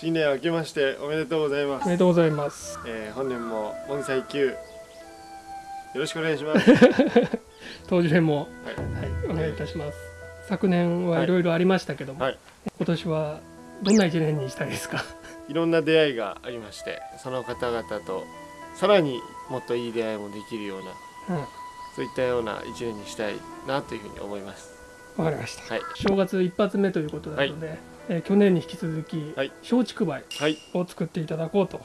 新年明けましておめでとうございます。おめでとうございます。えー、本年も盆栽級よろしくお願いします。当時編もはい。はいお願いいたします。昨年はいろいろありましたけども、はい。今年はどんな一年にしたいですか？いろんな出会いがありましてその方々とさらにもっといい出会いもできるようなうん。そういったような一年にしたいなというふうに思います。わかりました。はい。正月一発目ということなので、えー去年に引き続き、はい。松竹梅はい。を作っていただこうと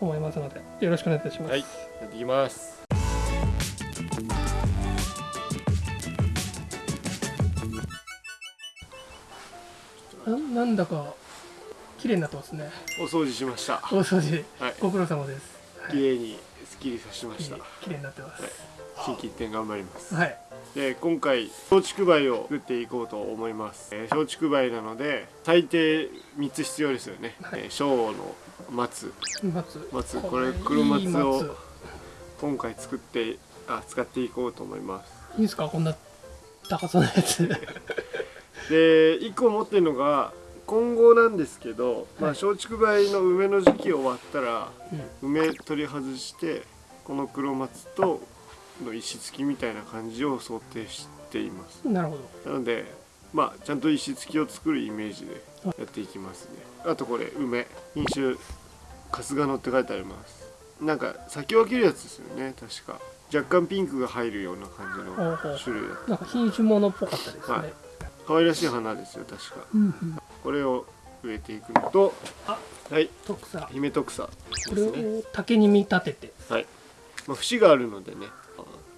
思いますのでよろしくお願いいたします、はい。やっていきます。ななんだか綺麗になってますね。お掃除しました。大掃除。はい。ご苦労様です。綺麗にすっきりさせました。綺麗になってます。心機一転頑張ります。はいで今回松竹梅を作っていこうと思います、えー松竹梅なので最低3つ必要ですよね、はい。えー小の松。松。松。これ黒松を松。今回作ってあ使っていこうと思います。いいですか？こんな高さのやつ。で1個持ってるのが今後なんですけど、まあ、はい。松竹梅の梅の時期終わったらうん。梅取り外してこの黒松との石付きみたいな感じを想定しています。なるほど。なのでまあちゃんと石付きを作るイメージでやっていきますね。あとこれ梅。品種春日野って書いてあります。なんか先分けるやつですよね。確か。若干ピンクが入るような感じの種類だなんか品種物っぽかったですね、はい。可愛らしい花ですよ確か。うんうん。これを植えていくのとあ。はい。徳さ姫徳草これを竹に見立てて。はい、まあ、節があるのでね。あ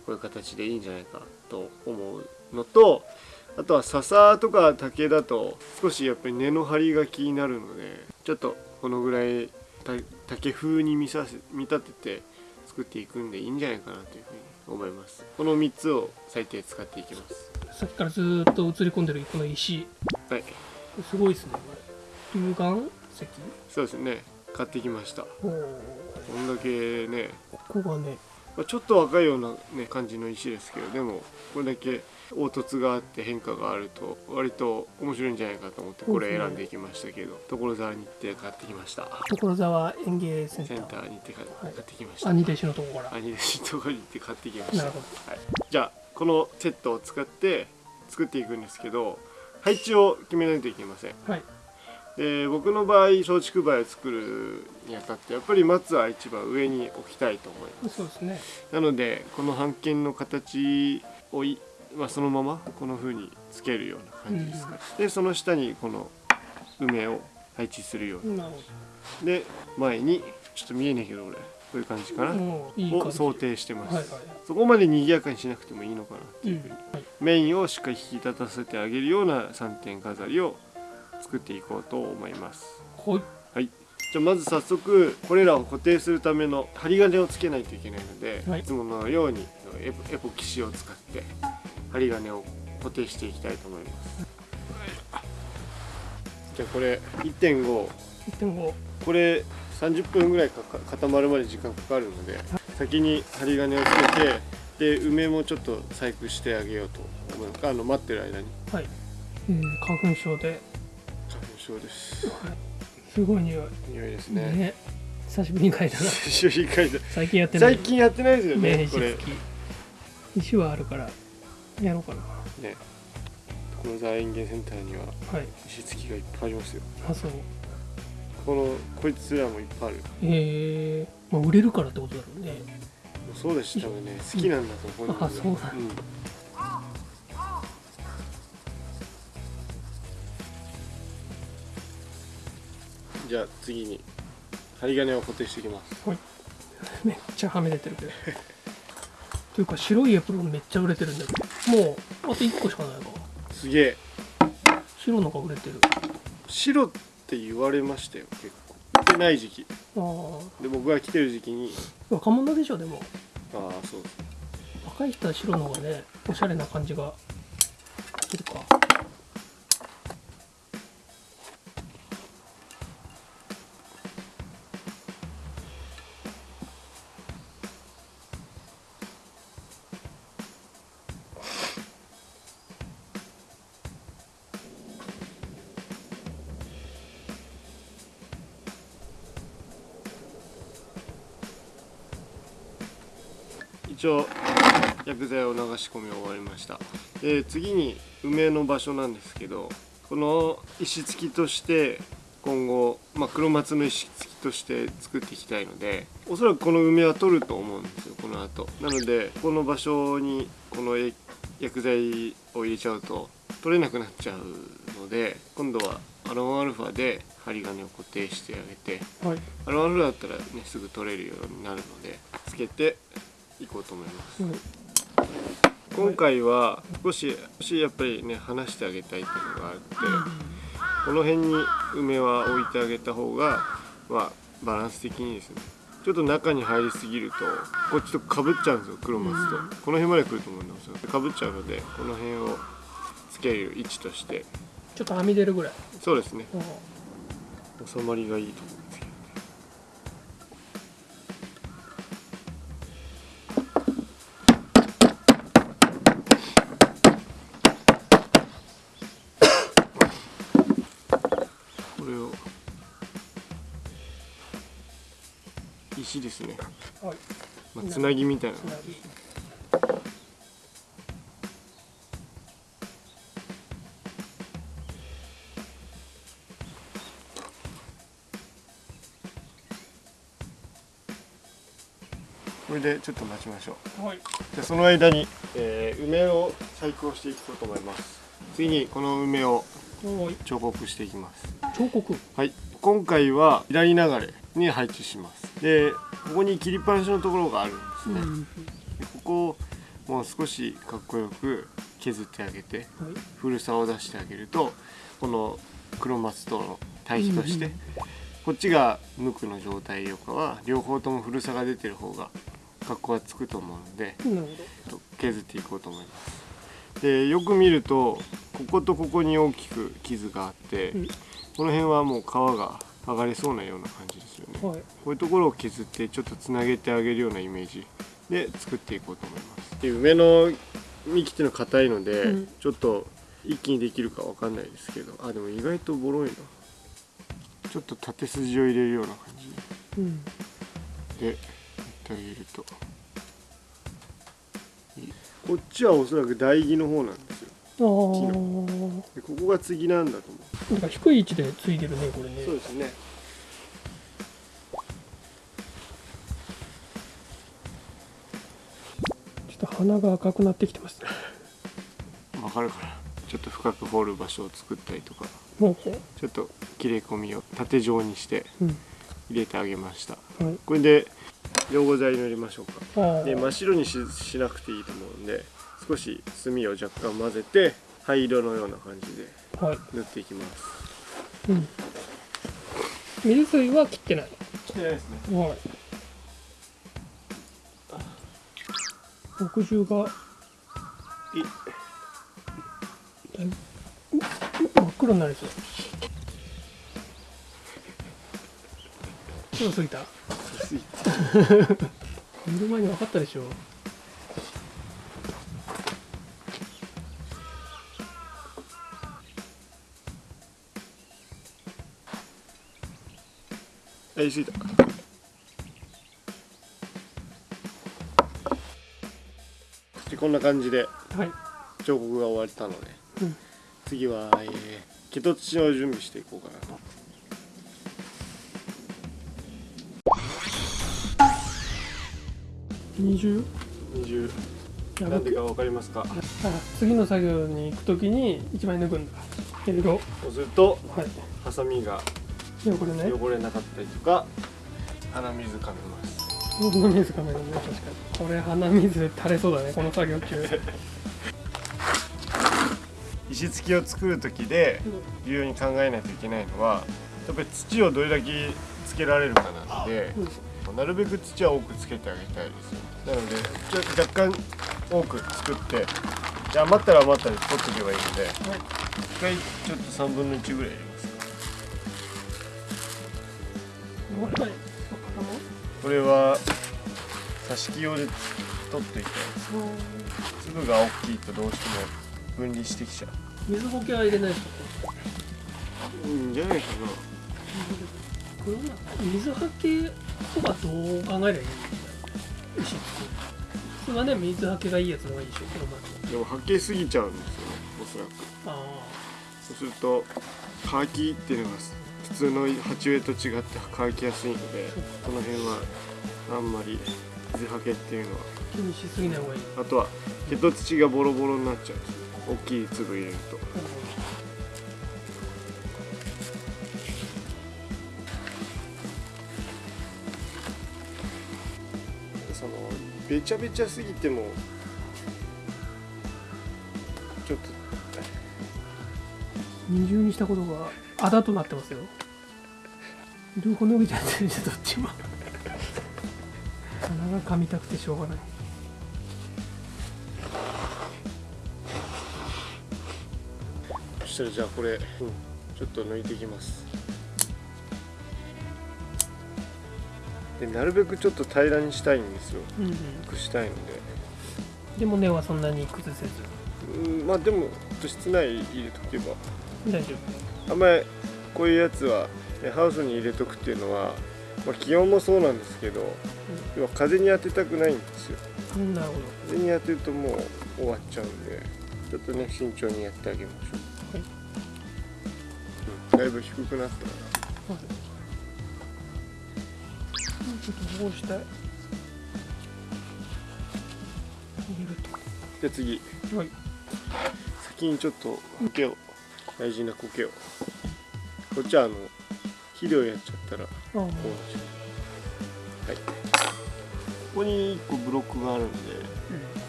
こういう形でいいんじゃないかと思うのとあとは笹とか竹だと少しやっぱり根の張りが気になるのでちょっとこのぐらいた竹風に見させ見立てて作っていくんでいいんじゃないかなというふうに思います。この3つを最低使っていきます。さっきからずーっと映り込んでるこの石。はい。すごいですねこれ。龍岩石？そうですね。買ってきました。こんだけね。ここがねまあ、ちょっと若いような、ね、感じの石ですけどでもこれだけ凹凸があって変化があると割と面白いんじゃないかと思ってこれ選んでいきましたけど所沢に行って買ってきました。所沢園芸センター。センターに行って買ってきました。兄弟子のとこから。兄弟子のところに行って買ってきました。なるほはい、じゃあこのセットを使って作っていくんですけど配置を決めないといけません。はいで僕の場合松竹梅を作るにあたってやっぱり松は一番上に置きたいと思います。そうですね。なのでこの半径の形をい、まあ、そのままこの風につけるような感じですか、でその下にこの梅を配置するようになで前にちょっと見えねえけど俺こういう感じかな、どもういい感じ。を想定してます、はいはい。そこまで賑やかにしなくてもいいのかなっていうふうに、うん。はい。メインをしっかり引き立たせてあげるような3点飾りを作っていこうと思います。はい。じゃあまず早速これらを固定するための針金をつけないといけないので、はい。い、つものようにエポエポキシを使って針金を固定していきたいと思います、じゃあこれ1.5 1.5これ30分ぐらいかか固まるまで時間かかるので先に針金をつけてで梅もちょっと細工してあげようと思いますあの待ってる間に。はい、えー花粉症で、花粉症です。はい、すごい匂い。匂いですね。ね。久しぶりに書いたな。久しぶりに書いた最近やってない。最近やってないですよねねこれ。石はあるからやろうかな。ね。所沢園芸センターにははい。石付きがいっぱいありますよ。あそう。このこいつらもいっぱいある。えー、まあ売れるからってことだろうね。そうだし多分ね。好きなんだと思うんだあそうなんじゃあ次に針金を固定していきます。めっちゃはみ出てるけど。というか白いエプロンめっちゃ売れてるんだけどもうあと1個しかないわ。すげえ。白のが売れてる。白って言われましたよ結構。着てない時期。ああで僕が来てる時期に。若者でしょでも。ああそう。若い人は白の方がねおしゃれな感じが込み終わりました。で次に梅の場所なんですけどこの石付きとして今後、まあ、黒松の石付きとして作っていきたいのでおそらくこの梅は取ると思うんですよこの後。なのでこの場所にこの薬剤を入れちゃうと取れなくなっちゃうので今度はアロンアルファで針金を固定してあげてはい。アロンアルファだったらねすぐ取れるようになるのでつけていこうと思います。うん今回は少し少しやっぱりね離してあげたいっていうのがあってこの辺に梅は置いてあげた方がまあバランス的にですねちょっと中に入りすぎるとこっちとかぶっちゃうんですよ黒松と。この辺まで来ると思うんですよ。かぶっちゃうのでこの辺をつける位置として。ちょっとはみ出るぐらい。そうですね。うん。収まりがいいと思うですね、はい。まあ、つなぎみたいな。これでちょっと待ちましょう。はい。じゃあその間に、えー梅を細工をしていこうと思います。次にこの梅をはい。彫刻していきます。彫刻？はい。今回は左流れに配置します。でここに切りっぱなしのところがあるんですね、うん。でここをもう少しかっこよく削ってあげてはい。古さを出してあげるとこの黒松との対比として、うんこっちが無垢の状態よりかは両方とも古さが出てる方が格好がつくと思うので削っていこうと思います。でよく見るとこことここに大きく傷があって、うん。この辺はもう皮が剥がれそうなような感じですよね、どはい。こういうところを削ってちょっとつなげてあげるようなイメージで作っていこうと思います。で梅の幹っていうのは硬いので、うん。ちょっと一気にできるかわかんないですけど。あでも意外とボロいな。ちょっと縦筋を入れるような感うん。じでやってあげると。こっちはおそらく台木の方なんですよ。ああでここが継ぎなんだとなんか低い位置でついてるねこれね。そうですね。ちょっと鼻が赤くなってきてます。ねわかるかな。ちょっと深く掘る場所を作ったりとか。もうちょっと切れ込みを縦状にしてうん。入れてあげました。はい。これで溶合剤塗りましょうか。で真っ白にししなくていいと思うんで少し炭を若干混ぜて灰色のような感じではい。塗っていきます。うん。水水は切ってない。してないですね。はい。墨汁が。い。だいぶ真っ黒になりそう。ちょっと過ぎた。見 る前に分かったでしょあ言い過ぎた。でこんな感じではい。彫刻が終わったので、うん。次は、えー、毛と土を準備していこうかなと。二重？二重。やばなんでかわかりますか？あ次の作業に行くときに一枚抜くんだ。けどそうするとはい。ハサミがいやこれね汚れなかったりとか鼻水かめます。鼻水かめるね確かに。これ鼻水垂れそうだねこの作業中。石付きを作る時で重要に考えないといけないのはやっぱり土をどれだけつけられるかなのでなるべく土は多くつけてあげたいですよなのでちょっと若干多く作って余ったら余ったで取っておけばいいので一回ちょっと3分の1ぐらい入れますこれは挿し木用で取っていきたいです粒が大きいとどうしても分離してきちゃう水補給は入れないですかうん。じゃないかなこれは水はけとかどう考えればいいん。ですか石普通はね水はけがいいやつの方がいいでしょこの前でもはけすぎちゃうん。ですよねおそらくあそうすると乾きっていうのが普通の鉢植えと違って乾きやすいのでこの辺はあんまり水はけっていうのは。あ気にしすぎない方がいい。あとは毛と土がボロボロになっちゃう大きい粒入れると。そのべちゃべちゃすぎてもちょっと二重にしたことがあだとなってますよ両方伸びちゃってるじゃんどっちも。鼻が噛みたくてしょうがない。そしたらじゃあこれ、ちょっと抜いていきます。でなるべくちょっと平らにしたいんですよ。うんうん。くしたいので。でも根はそんなに崩せず。うんまあでも室内入れとけば。大丈あんまりこういうやつはえハウスに入れとくっていうのは、まあ、気温もそうなんですけど、要は風に当てたくないんですよ。夫うんなるほど。風に当てるともう終わっちゃうんでちょっとね慎重にやってあげましょう、はい。うん、だいぶ低くなったかはい。ちょっとこうしたい。入れるらで次。とはい。先にちょっと苔を大事な苔を。こっちはあの肥料やっちゃったらこうなっちゃう。はい。ここに1個ブロックがあるんで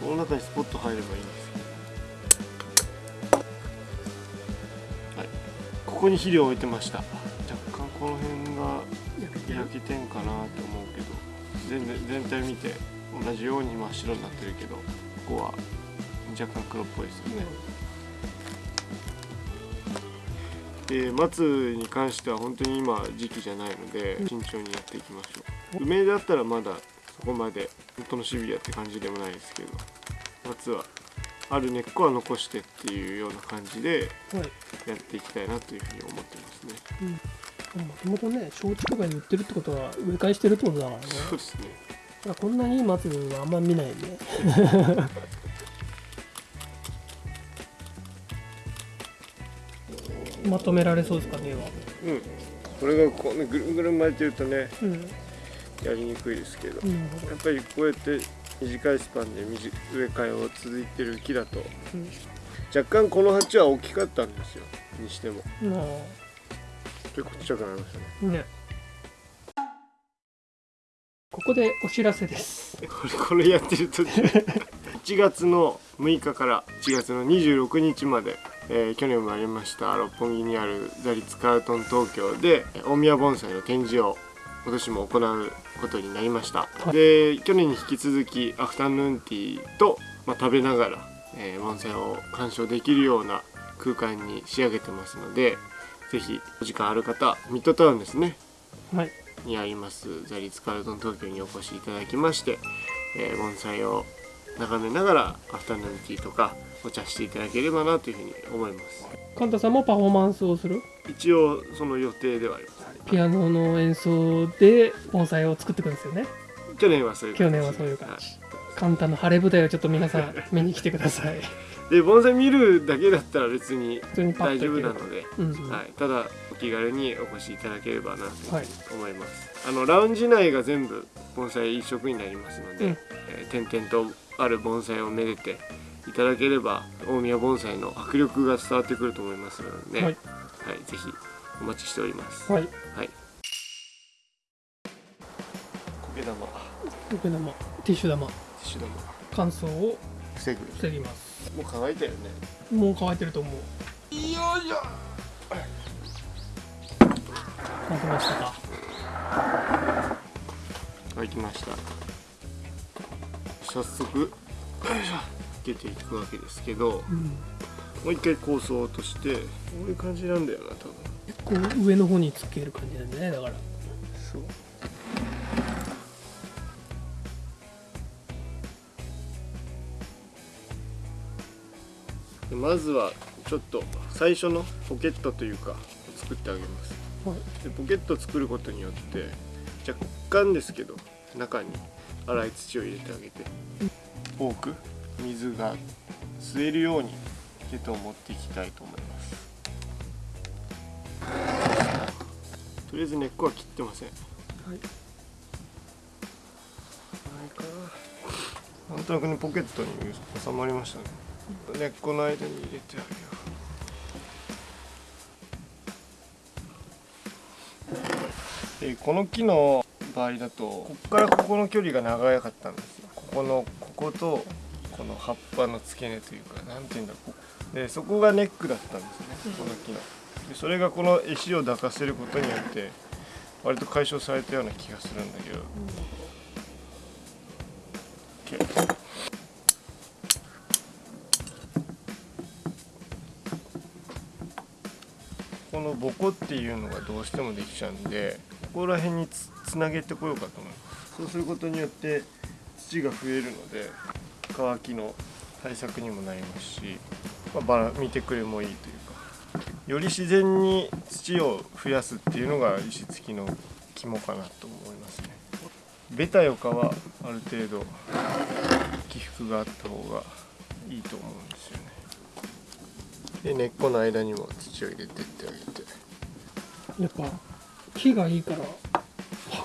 この中にスポット入ればいいんですけど。はい。ここに肥料を置いてました。若干この辺が焼けてんかなと思うけど全然全体見て同じように真っ白になってるけどここは若干黒っぽいですよね、で松に関しては本当に今時期じゃないので慎重にやっていきましょう。梅だったらまだそこまで本当のシビアって感じでもないですけど松はある根っこは残してっていうような感じではい。やっていきたいなというふうに思ってますね。もともとね焼酎とかに売ってるってことは植え替えしてるってことだからね。そうですね。こんなにいい松はあんま見ないね まとめられそうですかねうん。これがこうねぐるぐる巻いてるとね、うん、やりにくいですけど、うん、やっぱりこうやって短いスパンで植え替えを続いてる木だと、うん、若干この鉢は大きかったんですよ。にしても、うん、結構っちゃくなりましたね,ね。ここでお知らせです。これ、これやってると8月の6日から1月の26日まで、えー、去年もありました六本木にあるザリツカートン東京で大宮盆栽の展示を今年も行うことになりました、で去年に引き続きアフタヌーンティーと、まあ、食べながら、えー、盆栽を鑑賞できるような空間に仕上げてますので是非お時間ある方ミッドタウンですね、はい、にありますザリツカールトン東京にお越しいただきまして、えー、盆栽を眺めながらアフタヌーンティーとかお茶していただければなというふうに思います。カンタさんもパフォーマンスをする？一応その予定ではあります。ピアノの演奏で盆栽を作っていくんですよね。去年はそういう去年はそういう感じ。カンタの晴れ舞台をちょっと皆さん見に来てください。で盆栽見るだけだったら別に大丈夫なので、うん。うんはい、ただお気軽にお越しいただければなと思います、あのラウンジ内が全部盆栽一色になりますので、うん。えー点々とある盆栽をめでていただければ大宮盆栽の迫力が伝わってくると思いますので、ねはいはい、ぜひお待ちしております。はいはい。苔玉、テ受け玉ティッシュ玉ィッシュ玉、乾燥を防ぐ。防ぎますもう乾いたよね。もう乾いてると思うよいしょ。乾きましたか？乾きました。早速、よいしょ。出ていくわけですけど、うんもう一回構想として、こういう感じなんだよな、多分。こう上の方につける感じなんだねだからそう。でまずはちょっと最初のポケットというか作ってあげますはいでポケットを作ることによって若干ですけど中に粗い土を入れてあげて。多く水が吸えるようにヘトを持っていきたいと思います。とりあえず根っこは切ってません。はい。なんとなくねポケットに収まりましたね。根っこの間に入れてあげよう。でこの木の場合だと。ここからここの距離が長かったんですよ。ここのこことこの葉っぱの付け根というかなんていうんだこう。でそこがネックだったんですね。この木の。でそれがこの石を抱かせることによって割と解消されたような気がするんだけど。OK このボコっていうのがどうしてもできちゃうんでここら辺につつなげてこようかと思いますそうすることによって土が増えるので乾きの対策にもなりますし、まあ、バラ見てくれもいいというか。より自然に土を増やすっていうのが石付きの肝かなと思いますね。ベタよかはある程度起伏があった方がいいと思うんですよね。で根っこの間にも土を入れてってあげて。やっぱ木がいいから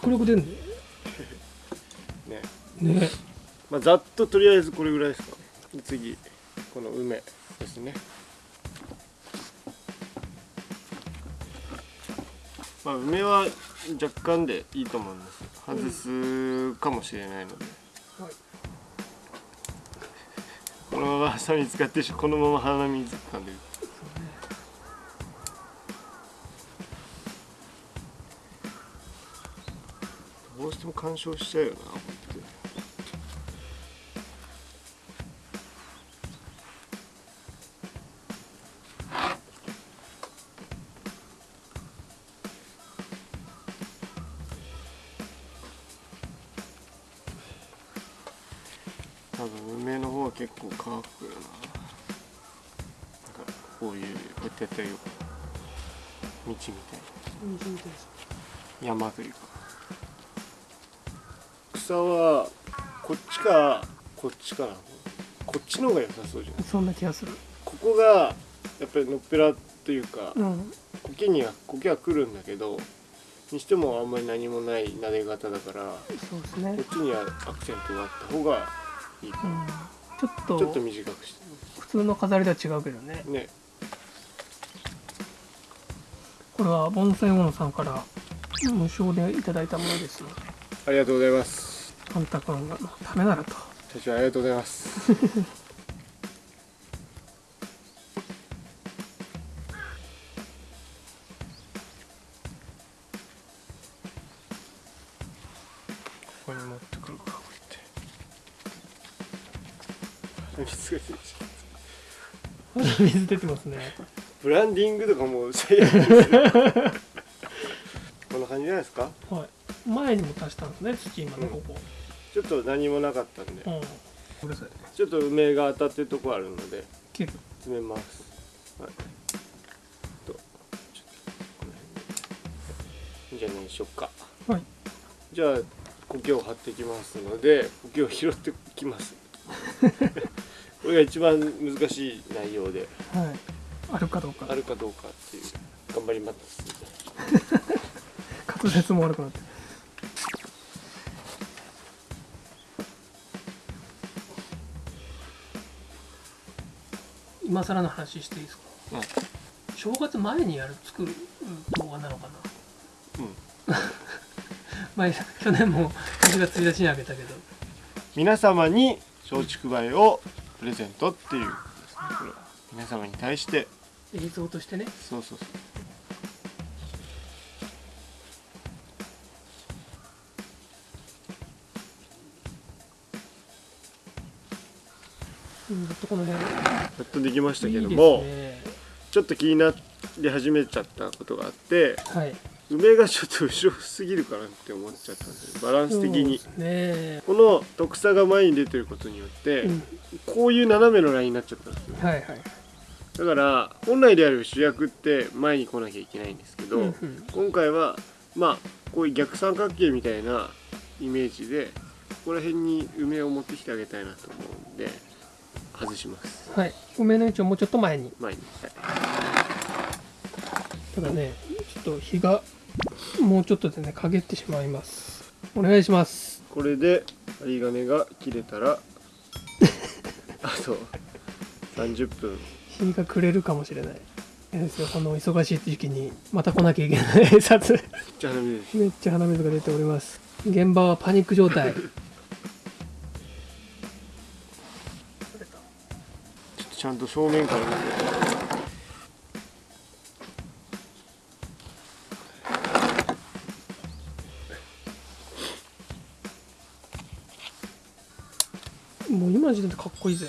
迫力出るんだよ ね。ね。まあざっととりあえずこれぐらいですか。次この梅ですね。まあ梅は若干でいいと思うんです。外すかもしれないので、はい。このままハサミ使ってしこのまま鼻水噛んでるどうしても干渉しちゃうよな思って多分梅の方は結構乾くよな。なんかこういうこうやってやったらよ。く道みたいな山というか草はこっちかこっちかなこっちの方が良さそうじゃん。そんな気がする。ここがやっぱりのっぺらというかうん。苔には苔は来るんだけどにしてもあんまり何もない撫で方だからそうですね。こっちにはアクセントがあった方がいいかうん。ちょっとちょっと短くして。普通の飾りとは違うけどね。ね。これは盆栽王さんから無償でいただいたものですので。ありがとうございますパンタ君のためならと。社長ありがとうございます。ここに持ってくるかこうやって。水が出てきた水出てますね。ブランディングとかもう最悪 んな感じじゃないですか？はい。前にも足したんですね土今のここ。ちょっと何もなかったんで。うん、ちょっと梅が当たってるとこあるので詰めます。はい。とちょっとじゃあ何しよっか。はい。じゃあ苔を張ってきますので苔を拾ってきます。これが一番難しい内容で。はい。あるかどうか。あるかどうかっていう。頑張ります 滑舌も悪くなって。今更の話していいですか？うん。正月前にやる作る動画なのかな？うん。前去年も1月1日にあげたけど。皆様に松竹梅をプレゼントっていうね皆様に対して。映像としてね。そうそうそううんずっとこの辺。やっとできましたけどもね。ちょっと気になり始めちゃったことがあってはい。梅がちょっと後ろすぎるかなって思っちゃったんでバランス的に。ね。この徳さが前に出てることによって、うん。こういう斜めのラインになっちゃったんですよ。はいはい。だから本来である主役って前に来なきゃいけないんですけど、うんうん。今回はまあこういう逆三角形みたいなイメージでこら辺に梅を持ってきてあげたいなと思うんで外します。はい。梅の位置をもうちょっと前に。前に、はい。ただねちょっと日がもうちょっとでね陰ってしまいます。お願いします。これで針金が切れたら あと30分。日が暮れるかもしれない。ですよこの忙しい時期にまた来なきゃいけない撮影じゃあダメですめっちゃ鼻水が出ております。現場はパニック状態 ちゃんと正面から見て。もう今の時点でかっこいいぜ。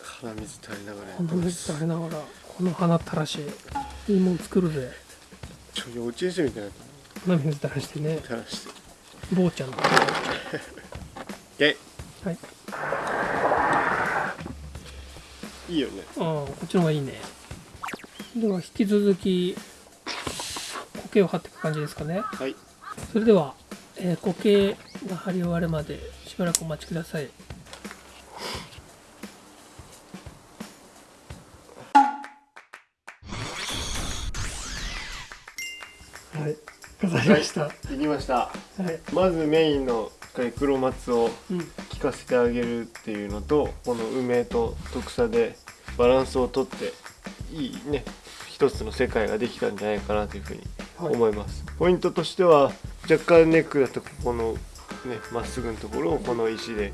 鼻水垂れながら鼻水垂れながらこの鼻たらしいいもん作るぜ。ちょ幼稚園生みたいな鼻水垂らしてね。垂らして。坊ちゃんの。えはいいいよね。ああこっちの方がいいね。では引き続き苔を張っていく感じですかね。はい。それでは、えー、苔が張り終わるまでしばらくお待ちください。はい飾りました、できました。はい。まずメインの黒松をうん。効かせてあげるっていうのとこの梅と徳さでバランスをとっていいね一つの世界ができたんじゃないかなというふうに思います、ポイントとしては若干ネックだとここのねまっすぐのところをこの石で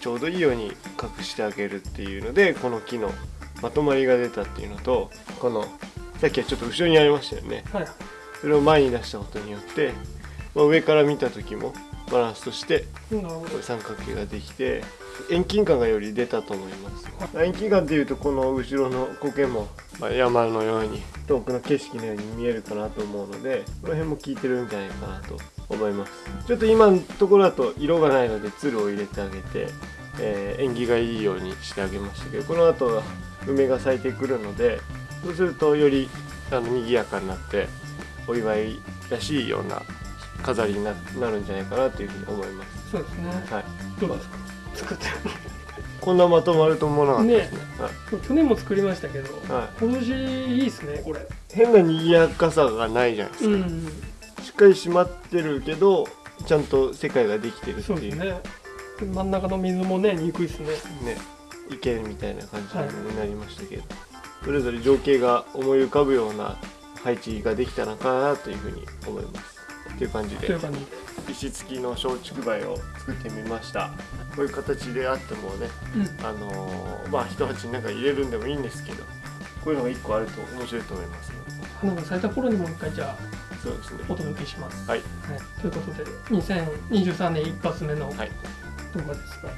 ちょうどいいように隠してあげるっていうのでこの木のまとまりが出たっていうのとこのさっきはちょっと後ろにありましたよね。はい。それを前に出したことによって、まあ、上から見た時もバランスとして三角形ができて遠近感がより出たと思います。遠近感っていうとこの後ろの苔も、まあ、山のように遠くの景色のように見えるかなと思うのでこの辺も効いてるんじゃないかなと思います。ちょっと今のところだと色がないのでつるを入れてあげて、えー縁起がいいようにしてあげましたけどこの後は梅が咲いてくるのでそうするとよりあの賑やかになってお祝いらしいような飾りにななるんじゃないかなというふうに思います。そうですね。はい。どうですか？作って。こんなまとまると思わなかったですね。はい。去年も作りましたけど、はい。今年いいですねこれ。変な賑やかさがないじゃないですか。うんしっかり締まってるけど、ちゃんと世界ができてるってそう。いうですね。真ん中の水もね憎いですね。ね。池みたいな感じになりましたけど、それぞれ情景が思い浮かぶような配置ができたのかなというふうに思います。という感じで。という感じで石付きの松竹梅を作ってみました。こういう形であってもね、うんあのーまあ一鉢になんか入れるんでもいいんですけど、こういうのが一個あると面白いと思います。花が咲いた頃にもう一回じゃあそうですね。お届けします。はい、ということで2023年一発目の動はい画ですが、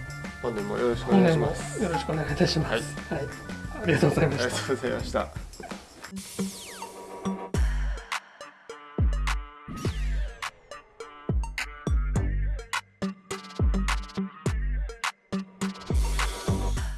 本年もよろしくお願いします。よろしくお願いいたします。はい、ありがとうございまありしたが。とうございました。